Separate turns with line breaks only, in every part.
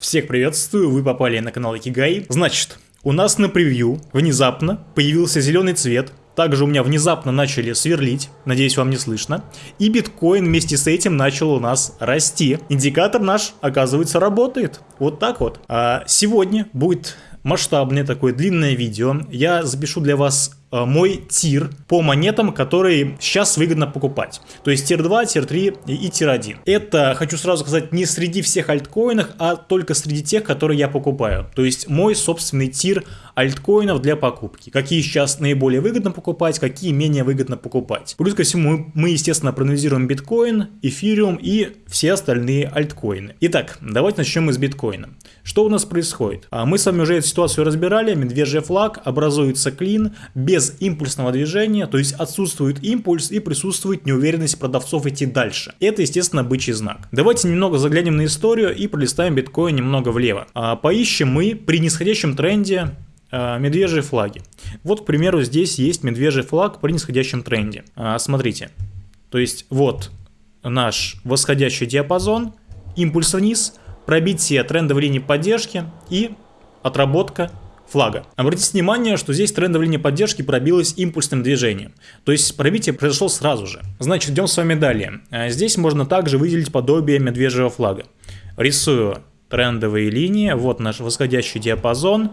Всех приветствую, вы попали на канал Икигай. Значит, у нас на превью внезапно появился зеленый цвет, также у меня внезапно начали сверлить, надеюсь вам не слышно, и биткоин вместе с этим начал у нас расти. Индикатор наш, оказывается, работает. Вот так вот. А сегодня будет масштабное такое длинное видео. Я запишу для вас мой tier по монетам, которые сейчас выгодно покупать. То есть tier 2, tier 3 и tier 1. Это, хочу сразу сказать, не среди всех альткоинов, а только среди тех, которые я покупаю. То есть мой собственный tier альткоинов для покупки. Какие сейчас наиболее выгодно покупать, какие менее выгодно покупать. Плюс ко всему, мы, естественно, проанализируем биткоин, эфириум и все остальные альткоины. Итак, давайте начнем мы с биткоина. Что у нас происходит? А мы с вами уже эту ситуацию разбирали. Медвежий флаг, образуется клин без без импульсного движения, то есть отсутствует импульс и присутствует неуверенность продавцов идти дальше. Это, естественно, бычий знак. Давайте немного заглянем на историю и пролистаем биткоин немного влево. А, поищем мы при нисходящем тренде а, медвежьи флаги. Вот, к примеру, здесь есть медвежий флаг при нисходящем тренде. А, смотрите. То есть вот наш восходящий диапазон, импульс вниз, пробитие трендовой линии поддержки и отработка флага. Обратите внимание, что здесь трендовая линия поддержки пробилась импульсным движением. То есть пробитие произошло сразу же. Значит, идем с вами далее. А здесь можно также выделить подобие медвежьего флага. Рисую трендовые линии. Вот наш восходящий диапазон.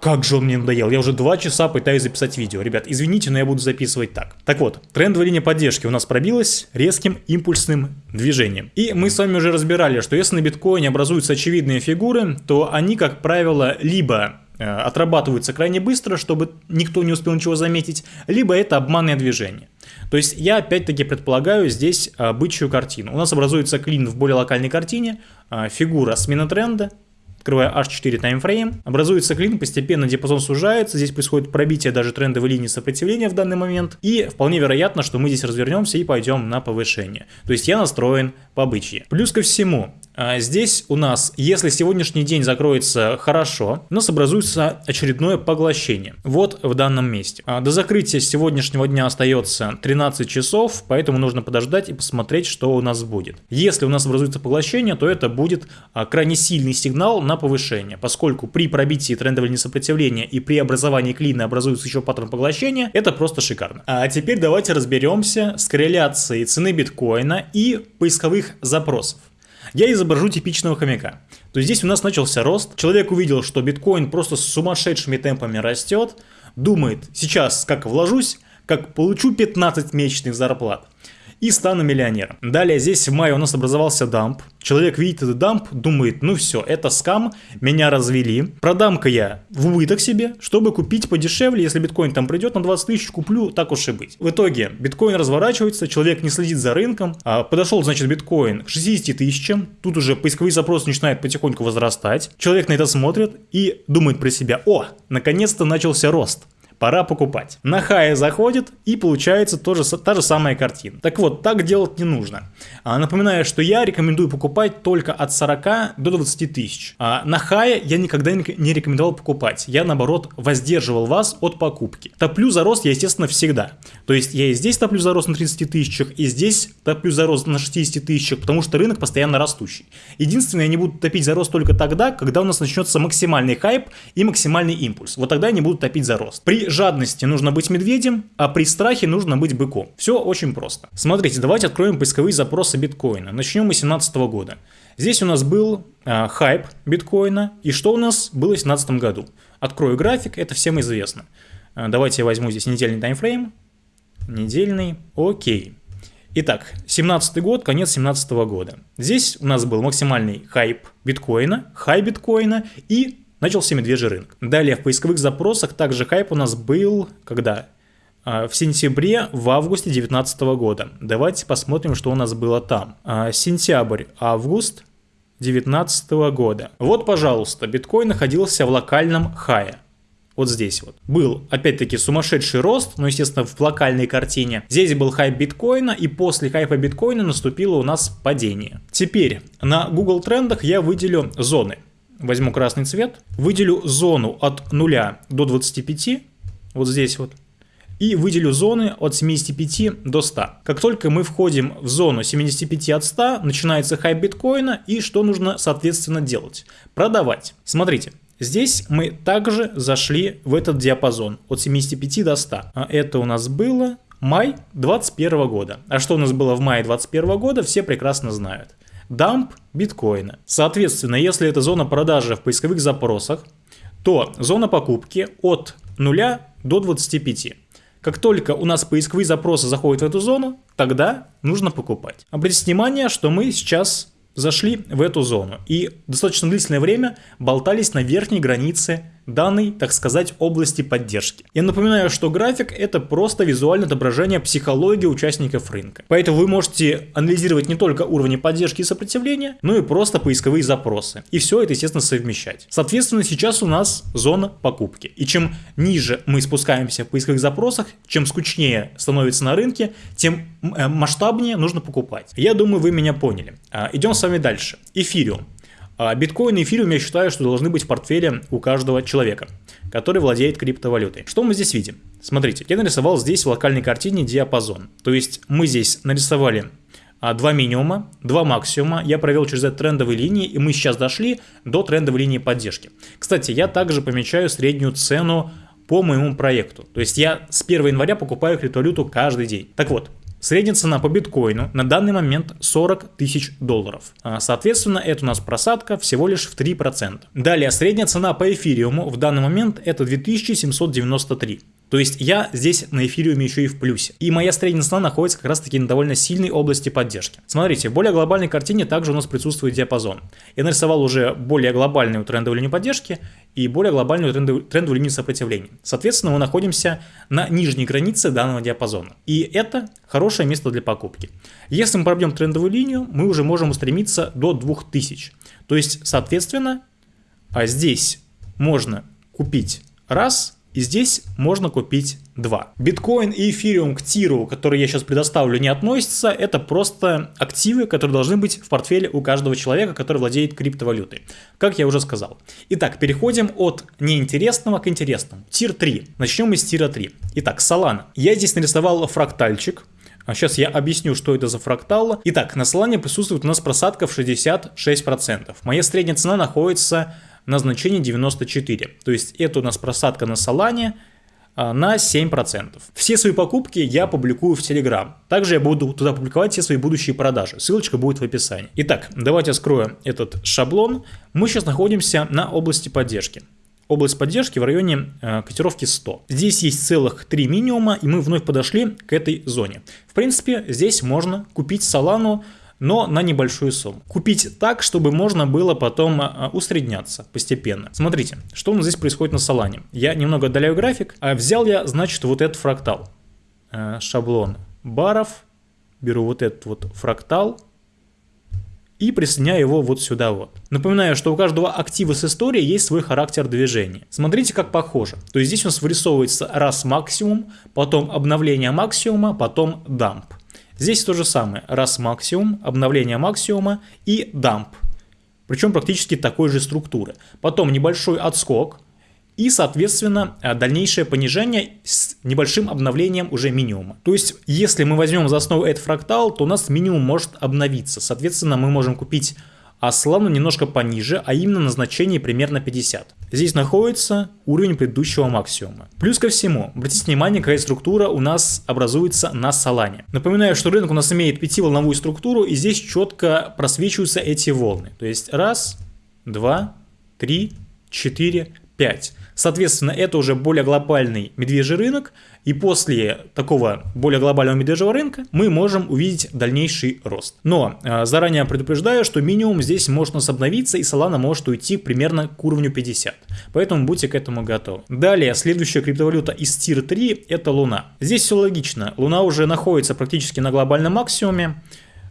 Как же он мне надоел. Я уже два часа пытаюсь записать видео. Ребят, извините, но я буду записывать так. Так вот, трендовая линия поддержки у нас пробилась резким импульсным движением. И мы с вами уже разбирали, что если на биткоине образуются очевидные фигуры, то они, как правило, либо э, отрабатываются крайне быстро, чтобы никто не успел ничего заметить, либо это обманное движение. То есть я опять-таки предполагаю здесь бычью картину. У нас образуется клин в более локальной картине, э, фигура смена тренда, открывая H4 таймфрейм, образуется клин, постепенно диапазон сужается, здесь происходит пробитие даже трендовой линии сопротивления в данный момент, и вполне вероятно, что мы здесь развернемся и пойдем на повышение. То есть я настроен по бычьи. Плюс ко всему, а, Здесь у нас, если сегодняшний день закроется хорошо, у нас образуется очередное поглощение. Вот в данном месте. А, до закрытия сегодняшнего дня остается 13 часов, поэтому нужно подождать и посмотреть, что у нас будет. Если у нас образуется поглощение, то это будет а, крайне сильный сигнал на повышение, поскольку при пробитии трендового несопротивления и при образовании клина образуется еще паттерн поглощения, это просто шикарно. А теперь давайте разберемся с корреляцией цены биткоина и поисковых запросов. Я изображу типичного хомяка. То есть здесь у нас начался рост, человек увидел, что биткоин просто с сумасшедшими темпами растет, думает, сейчас как вложусь, как получу 15 месячных зарплат и стану миллионером. Далее здесь в мае у нас образовался дамп. Человек видит этот дамп, думает, ну все, это скам, меня развели. Продам-ка я в убыток себе, чтобы купить подешевле, если биткоин там придет на 20 тысяч, куплю, так уж и быть. В итоге биткоин разворачивается, человек не следит за рынком, а подошел, значит, биткоин к 60 тысячам, тут уже поисковые запросы начинают потихоньку возрастать. Человек на это смотрит и думает про себя, о, наконец-то начался рост пора покупать. На хае заходит и получается тоже, та же самая картина. Так вот, так делать не нужно. А, напоминаю, что я рекомендую покупать только от 40 до 20 тысяч. А на хае я никогда не рекомендовал покупать. Я, наоборот, воздерживал вас от покупки. Топлю за рост я, естественно, всегда. То есть я и здесь топлю за рост на 30 тысячах, и здесь топлю за рост на 60 тысячах, потому что рынок постоянно растущий. Единственное, я не буду топить за рост только тогда, когда у нас начнется максимальный хайп и максимальный импульс. Вот тогда я не буду топить за рост. При жадности нужно быть медведем, а при страхе нужно быть быком. Все очень просто. Смотрите, давайте откроем поисковые запросы биткоина. Начнем мы с 2017 года. Здесь у нас был э, хайп биткоина. И что у нас было в 2017 году? Открою график, это всем известно. Э, давайте я возьму здесь недельный таймфрейм. Недельный, окей. Итак, 17 год, конец 17 года. Здесь у нас был максимальный хайп биткоина, хай биткоина и начался медвежий рынок. Далее в поисковых запросах также хайп у нас был, когда? А, в сентябре, в августе 2019 года. Давайте посмотрим, что у нас было там. А, сентябрь, август 2019 года. Вот, пожалуйста, биткоин находился в локальном хае. Вот здесь вот. Был, опять-таки, сумасшедший рост, но, естественно, в локальной картине. Здесь был хайп биткоина, и после хайпа биткоина наступило у нас падение. Теперь на Google трендах я выделю зоны возьму красный цвет, выделю зону от 0 до 25, вот здесь вот. и выделю зоны от 75 до 100. Как только мы входим в зону 75 от 100, начинается хайп биткоина, и что нужно соответственно делать? Продавать. Смотрите, Здесь мы также зашли в этот диапазон от 75 до 100. А это у нас было май 2021 года. А что у нас было в мае 2021 года, все прекрасно знают. Дамп биткоина. Соответственно, если это зона продажи в поисковых запросах, то зона покупки от 0 до 25. Как только у нас поисковые запросы заходят в эту зону, тогда нужно покупать. Обратите внимание, что мы сейчас зашли в эту зону и достаточно длительное время болтались на верхней границе данной, так сказать, области поддержки. Я напоминаю, что график это просто визуальное отображение психологии участников рынка. Поэтому вы можете анализировать не только уровни поддержки и сопротивления, но и просто поисковые запросы. И все это, естественно, совмещать. Соответственно, сейчас у нас зона покупки. И чем ниже мы спускаемся в поисковых запросах, чем скучнее становится на рынке, тем э, масштабнее нужно покупать. Я думаю, вы меня поняли. А, идем с вами дальше. Эфириум. А биткоин и эфириум я считаю, что должны быть в портфеле у каждого человека, который владеет криптовалютой. Что мы здесь видим? Смотрите, я нарисовал здесь в локальной картине диапазон. То есть мы здесь нарисовали а, два минимума, два максимума. Я провел через это трендовые линии, и мы сейчас дошли до трендовой линии поддержки. Кстати, я также помечаю среднюю цену по моему проекту. То есть я с 1 января покупаю криптовалюту каждый день. Так вот, Средняя цена по биткоину на данный момент 40 тысяч долларов. А, соответственно, это у нас просадка всего лишь в 3%. Далее, средняя цена по эфириуму в данный момент это 2793. То есть я здесь на эфириуме еще и в плюсе. И моя средняя цена находится как раз таки на довольно сильной области поддержки. Смотрите, в более глобальной картине также у нас присутствует диапазон. Я нарисовал уже более глобальную трендовую линию поддержки и более глобальную трендовую, трендовую линию сопротивления. Соответственно, мы находимся на нижней границе данного диапазона. И это хорошее место для покупки. Если мы пробьем трендовую линию, мы уже можем устремиться до 2000. То есть, соответственно, а здесь можно купить раз – и здесь можно купить два. Биткоин и эфириум к тиру, который я сейчас предоставлю, не относятся. Это просто активы, которые должны быть в портфеле у каждого человека, который владеет криптовалютой. Как я уже сказал. Итак, переходим от неинтересного к интересному. Тир 3. Начнем с тира 3. Итак, Solana. Я здесь нарисовал фрактальчик. Сейчас я объясню, что это за фрактал. Итак, на Solana присутствует у нас просадка в 66%. Моя средняя цена находится на значение 94. То есть это у нас просадка на а, на 7%. Все свои покупки я публикую в Telegram. Также я буду туда публиковать все свои будущие продажи. Ссылочка будет в описании. Итак, давайте скрою этот шаблон. Мы сейчас находимся на области поддержки. Область поддержки в районе э, котировки 100. Здесь есть целых три минимума, и мы вновь подошли к этой зоне. В принципе, здесь можно купить Solana но на небольшую сумму. Купить так, чтобы можно было потом а, усредняться постепенно. Смотрите, что у нас здесь происходит на Солане. Я немного отдаляю график. А взял я, значит, вот этот фрактал. Э, шаблон баров. Беру вот этот вот фрактал и присоединяю его вот сюда вот. Напоминаю, что у каждого актива с историей есть свой характер движения. Смотрите, как похоже. То есть здесь у нас вырисовывается раз максимум, потом обновление максимума, потом дамп. Здесь то же самое. Раз максимум, обновление максимума и дамп. Причем практически такой же структуры. Потом небольшой отскок и, соответственно, э, дальнейшее понижение с небольшим обновлением уже минимума. То есть, если мы возьмем за основу этот фрактал, то у нас минимум может обновиться. Соответственно, мы можем купить а славно немножко пониже, а именно на значении примерно 50. Здесь находится уровень предыдущего максимума. Плюс ко всему, обратите внимание, какая структура у нас образуется на Солане. Напоминаю, что рынок у нас имеет пятиволновую структуру, и здесь четко просвечиваются эти волны. То есть раз, два, три, четыре, 5. Соответственно, это уже более глобальный медвежий рынок, и после такого более глобального медвежьего рынка мы можем увидеть дальнейший рост. Но э, заранее предупреждаю, что минимум здесь может нас обновиться, и Solana может уйти примерно к уровню 50. Поэтому будьте к этому готовы. Далее, следующая криптовалюта из Tier 3 это Луна. Здесь все логично. Луна уже находится практически на глобальном максимуме.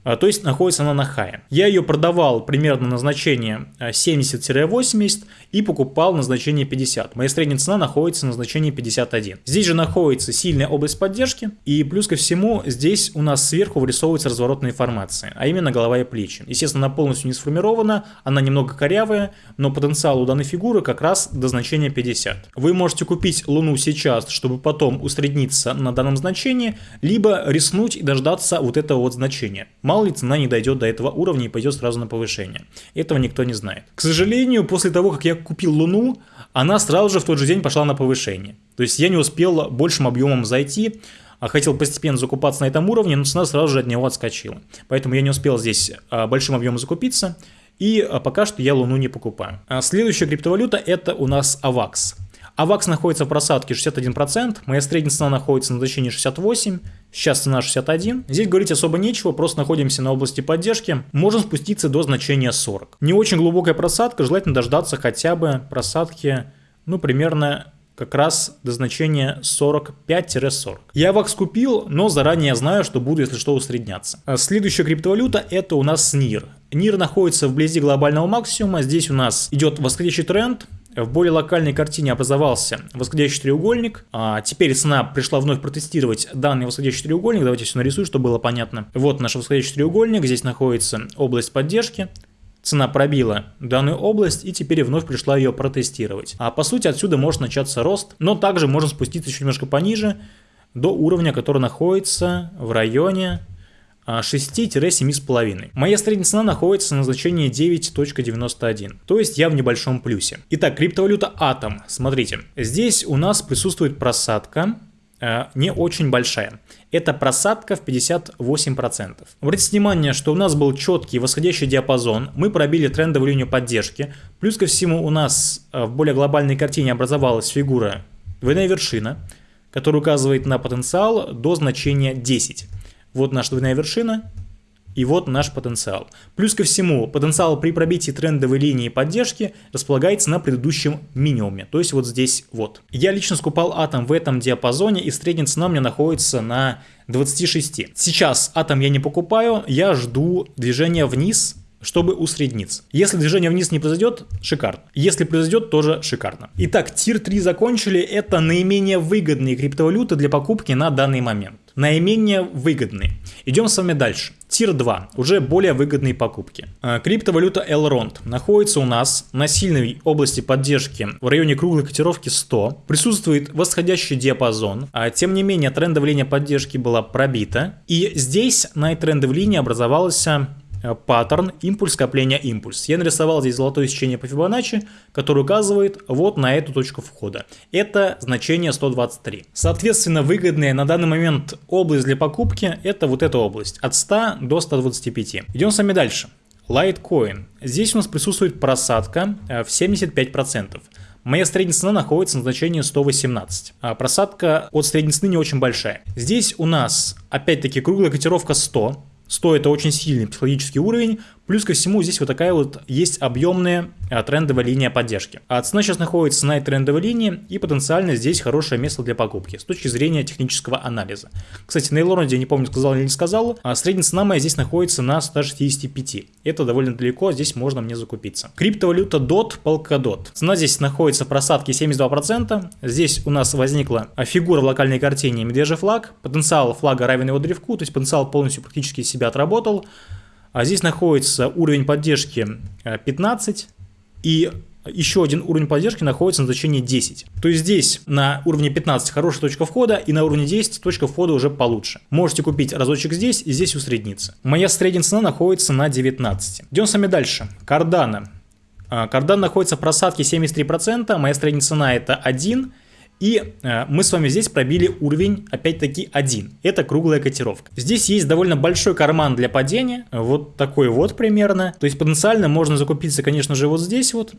А, то есть находится она на хае. Я ее продавал примерно на значение 70-80 и покупал на значение 50. Моя средняя цена находится на значении 51. Здесь же находится сильная область поддержки и плюс ко всему здесь у нас сверху вырисовывается разворотная информация, а именно голова и плечи. Естественно, она полностью не сформирована, она немного корявая, но потенциал у данной фигуры как раз до значения 50. Вы можете купить Луну сейчас, чтобы потом усредниться на данном значении, либо рискнуть и дождаться вот этого вот значения. Мало ли цена не дойдет до этого уровня и пойдет сразу на повышение. Этого никто не знает. К сожалению, после того, как я купил Луну, она сразу же в тот же день пошла на повышение. То есть я не успел большим объемом зайти, а хотел постепенно закупаться на этом уровне, но цена сразу же от него отскочила. Поэтому я не успел здесь а, большим объемом закупиться, и а, пока что я Луну не покупаю. Следующая криптовалюта это у нас AVAX. AVAX находится в просадке 61%, моя средняя цена находится на значении 68%, сейчас цена 61. Здесь говорить особо нечего, просто находимся на области поддержки, можем спуститься до значения 40. Не очень глубокая просадка, желательно дождаться хотя бы просадки, ну, примерно как раз до значения 45-40. Я вакс купил, но заранее знаю, что буду, если что, усредняться. А следующая криптовалюта это у нас NIR. NIR находится вблизи глобального максимума, здесь у нас идет восходящий тренд, в более локальной картине образовался восходящий треугольник. А теперь цена пришла вновь протестировать данный восходящий треугольник. Давайте все нарисую, чтобы было понятно. Вот наш восходящий треугольник. Здесь находится область поддержки. Цена пробила данную область и теперь вновь пришла ее протестировать. А по сути отсюда может начаться рост, но также можно спуститься еще немножко пониже до уровня, который находится в районе 6-7,5. Моя средняя цена находится на значении 9.91, то есть я в небольшом плюсе. Итак, криптовалюта Atom. Смотрите, здесь у нас присутствует просадка, э, не очень большая. Это просадка в 58%. Обратите внимание, что у нас был четкий восходящий диапазон, мы пробили трендовую линию поддержки, плюс ко всему у нас э, в более глобальной картине образовалась фигура двойная вершина, которая указывает на потенциал до значения 10. Вот наша двойная вершина, и вот наш потенциал. Плюс ко всему, потенциал при пробитии трендовой линии поддержки располагается на предыдущем минимуме, то есть вот здесь вот. Я лично скупал атом в этом диапазоне, и средняя цена у меня находится на 26. Сейчас атом я не покупаю, я жду движения вниз чтобы усредниться. Если движение вниз не произойдет, шикарно. Если произойдет, тоже шикарно. Итак, тир 3 закончили. Это наименее выгодные криптовалюты для покупки на данный момент. Наименее выгодные. Идем с вами дальше. Тир 2. Уже более выгодные покупки. А, криптовалюта Elrond находится у нас на сильной области поддержки в районе круглой котировки 100. Присутствует восходящий диапазон. А, тем не менее, трендовая линия поддержки была пробита. И здесь на этой трендовой линии образовался Э, паттерн импульс скопления импульс. Я нарисовал здесь золотое сечение по Фибоначчи, которое указывает вот на эту точку входа. Это значение 123. Соответственно, выгодная на данный момент область для покупки это вот эта область от 100 до 125. Идем с вами дальше. Litecoin. Здесь у нас присутствует просадка э, в 75%. Моя средняя цена находится на значении 118. А просадка от средней цены не очень большая. Здесь у нас опять-таки круглая котировка 100. 100 это очень сильный психологический уровень, Плюс ко всему здесь вот такая вот есть объемная а, трендовая линия поддержки. А цена сейчас находится на этой трендовой линии и потенциально здесь хорошее место для покупки с точки зрения технического анализа. Кстати, на Элронде, я не помню, сказал или не сказал, а средняя цена моя здесь находится на 165. Это довольно далеко, здесь можно мне закупиться. Криптовалюта DOT, Polkadot. Цена здесь находится в просадке 72%. Здесь у нас возникла фигура в локальной картине медвежий флаг. Потенциал флага равен его древку, то есть потенциал полностью практически себя отработал. А здесь находится уровень поддержки 15 э, и еще один уровень поддержки находится на значении 10. То есть здесь на уровне 15 хорошая точка входа и на уровне 10 точка входа уже получше. Можете купить разочек здесь и здесь усредниться. Моя средняя цена находится на 19. Идем с вами дальше. Кардана. Кардан находится в просадке 73%, моя средняя цена это 1. И э, мы с вами здесь пробили уровень, опять-таки, 1. Это круглая котировка. Здесь есть довольно большой карман для падения, вот такой вот примерно. То есть потенциально можно закупиться, конечно же, вот здесь вот.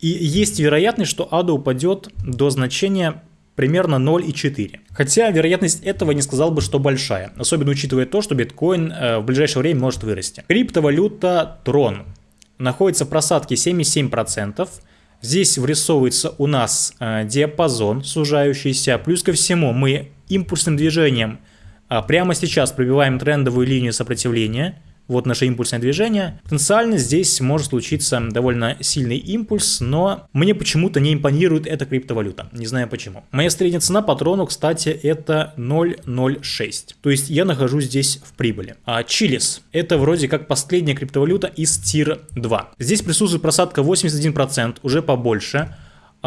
И есть вероятность, что ада упадет до значения примерно 0,4. Хотя вероятность этого не сказал бы, что большая, особенно учитывая то, что биткоин э, в ближайшее время может вырасти. Криптовалюта Tron находится в просадке 77%. Здесь вырисовывается у нас э, диапазон сужающийся. Плюс ко всему мы импульсным движением э, прямо сейчас пробиваем трендовую линию сопротивления Вот наше импульсное движение. Потенциально здесь может случиться довольно сильный импульс, но мне почему-то не импонирует эта криптовалюта. Не знаю почему. Моя средняя цена по кстати, это 0.06. То есть я нахожусь здесь в прибыли. А Чилис – это вроде как последняя криптовалюта из тир 2. Здесь присутствует просадка 81%, уже побольше.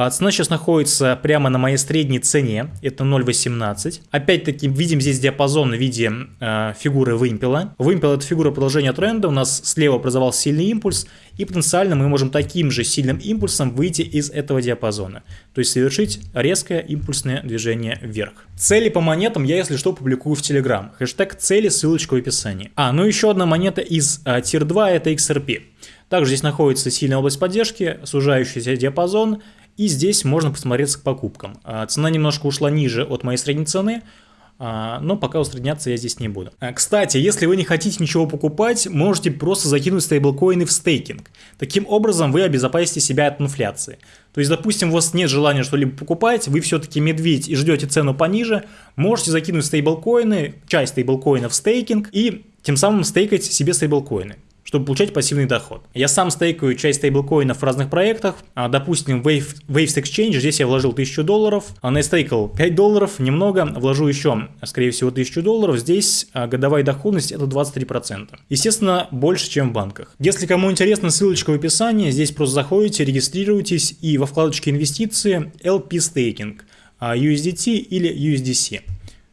А цена сейчас находится прямо на моей средней цене, это 0.18. Опять-таки видим здесь диапазон в виде э, фигуры вымпела. Вымпел это фигура продолжения тренда, у нас слева образовался сильный импульс, и потенциально мы можем таким же сильным импульсом выйти из этого диапазона. То есть совершить резкое импульсное движение вверх. Цели по монетам я, если что, публикую в Telegram. Хэштег цели, ссылочка в описании. А, ну еще одна монета из э, Tier 2 это XRP. Также здесь находится сильная область поддержки, сужающийся диапазон, и здесь можно посмотреться к покупкам. А, цена немножко ушла ниже от моей средней цены, а, но пока усредняться я здесь не буду. А, кстати, если вы не хотите ничего покупать, можете просто закинуть стейблкоины в стейкинг. Таким образом вы обезопасите себя от инфляции. То есть, допустим, у вас нет желания что-либо покупать, вы все-таки медведь и ждете цену пониже, можете закинуть стейблкоины, часть стейблкоинов в стейкинг и тем самым стейкать себе стейблкоины чтобы получать пассивный доход. Я сам стейкаю часть стейблкоинов в разных проектах. А, допустим, Wave, Waves Exchange, здесь я вложил 1000 долларов, а на стейкал 5 долларов, немного, вложу еще, скорее всего, 1000 долларов. Здесь а, годовая доходность это 23%. Естественно, больше, чем в банках. Если кому интересно, ссылочка в описании. Здесь просто заходите, регистрируйтесь и во вкладочке инвестиции LP Staking, USDT или USDC.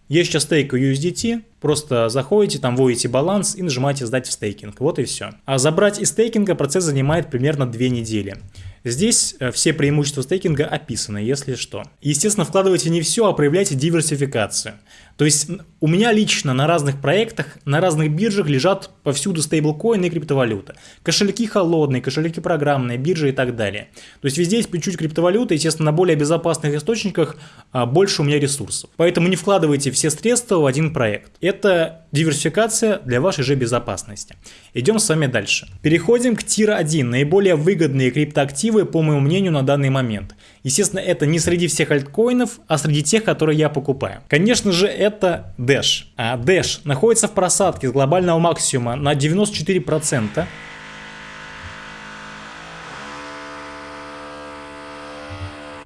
Я сейчас стейкаю USDT, просто заходите, там вводите баланс и нажимаете «Сдать в стейкинг». Вот и все. А забрать из стейкинга процесс занимает примерно 2 недели. Здесь э, все преимущества стейкинга описаны, если что. Естественно, вкладывайте не все, а проявляйте диверсификацию. То есть у меня лично на разных проектах, на разных биржах лежат повсюду стейблкоины и криптовалюта. Кошельки холодные, кошельки программные, биржи и так далее. То есть везде есть чуть-чуть криптовалюты, естественно, на более безопасных источниках а, больше у меня ресурсов. Поэтому не вкладывайте все средства в один проект. Это диверсификация для вашей же безопасности. Идем с вами дальше. Переходим к тир 1, наиболее выгодные криптоактивы, по моему мнению, на данный момент. Естественно, это не среди всех альткоинов, а среди тех, которые я покупаю. Конечно же, это Dash. А Dash находится в просадке с глобального максимума на 94%.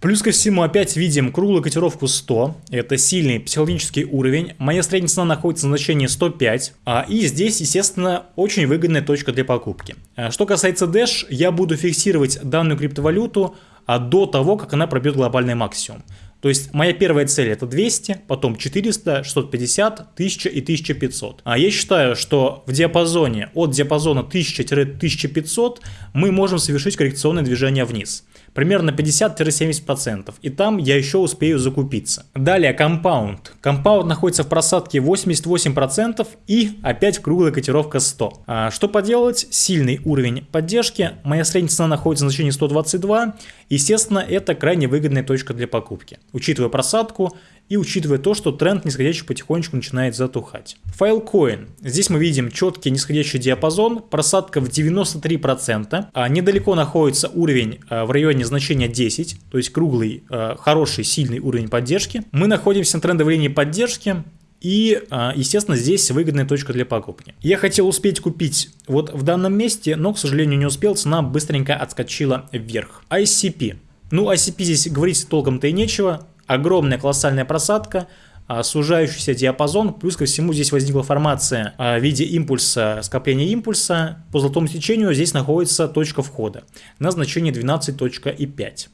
Плюс ко всему опять видим круглую котировку 100, это сильный психологический уровень, моя средняя цена находится на значении 105, а, и здесь, естественно, очень выгодная точка для покупки. А, что касается Dash, я буду фиксировать данную криптовалюту а, до того, как она пробьет глобальный максимум. То есть моя первая цель это 200, потом 400, 650, 1000 и 1500. А я считаю, что в диапазоне от диапазона 1000-1500 мы можем совершить коррекционное движение вниз примерно 50-70%, и там я еще успею закупиться. Далее Compound. Compound находится в просадке 88% и опять круглая котировка 100. А что поделать? Сильный уровень поддержки, моя средняя цена находится на значении 122, естественно это крайне выгодная точка для покупки. Учитывая просадку, и учитывая то, что тренд нисходящий потихонечку начинает затухать. Filecoin. Здесь мы видим четкий нисходящий диапазон, просадка в 93%, а недалеко находится уровень а, в районе значения 10, то есть круглый, а, хороший, сильный уровень поддержки. Мы находимся на трендовой линии поддержки, и, а, естественно, здесь выгодная точка для покупки. Я хотел успеть купить вот в данном месте, но, к сожалению, не успел. Цена быстренько отскочила вверх. ICP. Ну, ICP здесь говорить толком-то и нечего огромная колоссальная просадка, а, сужающийся диапазон, плюс ко всему здесь возникла формация а, в виде импульса, скопления импульса. По золотому сечению здесь находится точка входа на значение 12.5.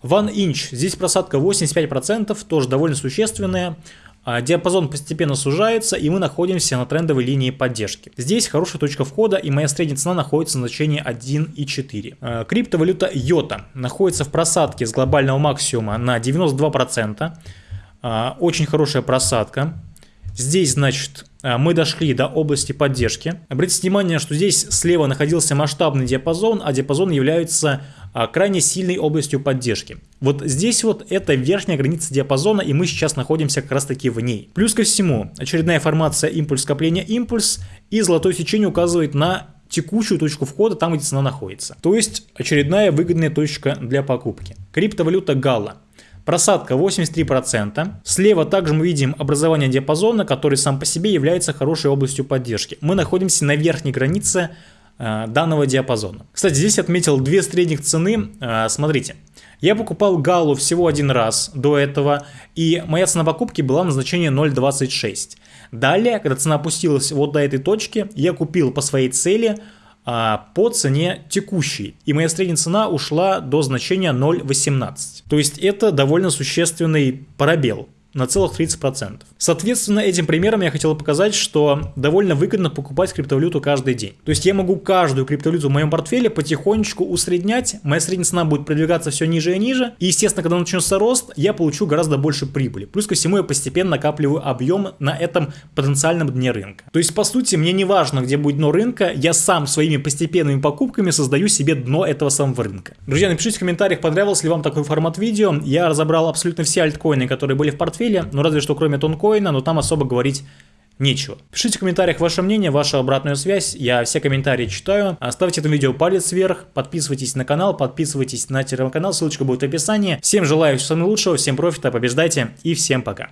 One inch, здесь просадка 85%, тоже довольно существенная. А, диапазон постепенно сужается, и мы находимся на трендовой линии поддержки. Здесь хорошая точка входа, и моя средняя цена находится на значении 1,4. А, криптовалюта Йота находится в просадке с глобального максимума на 92%. А, очень хорошая просадка. Здесь, значит, мы дошли до области поддержки. Обратите внимание, что здесь слева находился масштабный диапазон, а диапазон является крайне сильной областью поддержки. Вот здесь вот это верхняя граница диапазона, и мы сейчас находимся как раз таки в ней. Плюс ко всему, очередная формация импульс скопления импульс, и золотое сечение указывает на текущую точку входа, там где цена находится. То есть очередная выгодная точка для покупки. Криптовалюта Гала. Просадка 83%. Слева также мы видим образование диапазона, который сам по себе является хорошей областью поддержки. Мы находимся на верхней границе данного диапазона. Кстати, здесь отметил две средних цены. Э, смотрите. Я покупал Галу всего один раз до этого, и моя цена покупки была на значение 0.26. Далее, когда цена опустилась вот до этой точки, я купил по своей цели а, по цене текущей. И моя средняя цена ушла до значения 0.18. То есть это довольно существенный пробел на целых 30%. Соответственно, этим примером я хотел показать, что довольно выгодно покупать криптовалюту каждый день. То есть я могу каждую криптовалюту в моем портфеле потихонечку усреднять, моя средняя цена будет продвигаться все ниже и ниже, и естественно, когда начнется рост, я получу гораздо больше прибыли. Плюс ко всему я постепенно накапливаю объем на этом потенциальном дне рынка. То есть по сути мне не важно, где будет дно рынка, я сам своими постепенными покупками создаю себе дно этого самого рынка. Друзья, напишите в комментариях, понравился ли вам такой формат видео. Я разобрал абсолютно все альткоины, которые были в портфеле портфеле, ну разве что кроме тонкоина, но там особо говорить нечего. Пишите в комментариях ваше мнение, вашу обратную связь, я все комментарии читаю. Ставьте этому видео палец вверх, подписывайтесь на канал, подписывайтесь на телеграм-канал, ссылочка будет в описании. Всем желаю всего самого лучшего, всем профита, побеждайте и всем пока.